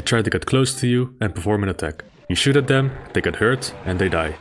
They try to get close to you and perform an attack. You shoot at them, they get hurt, and they die.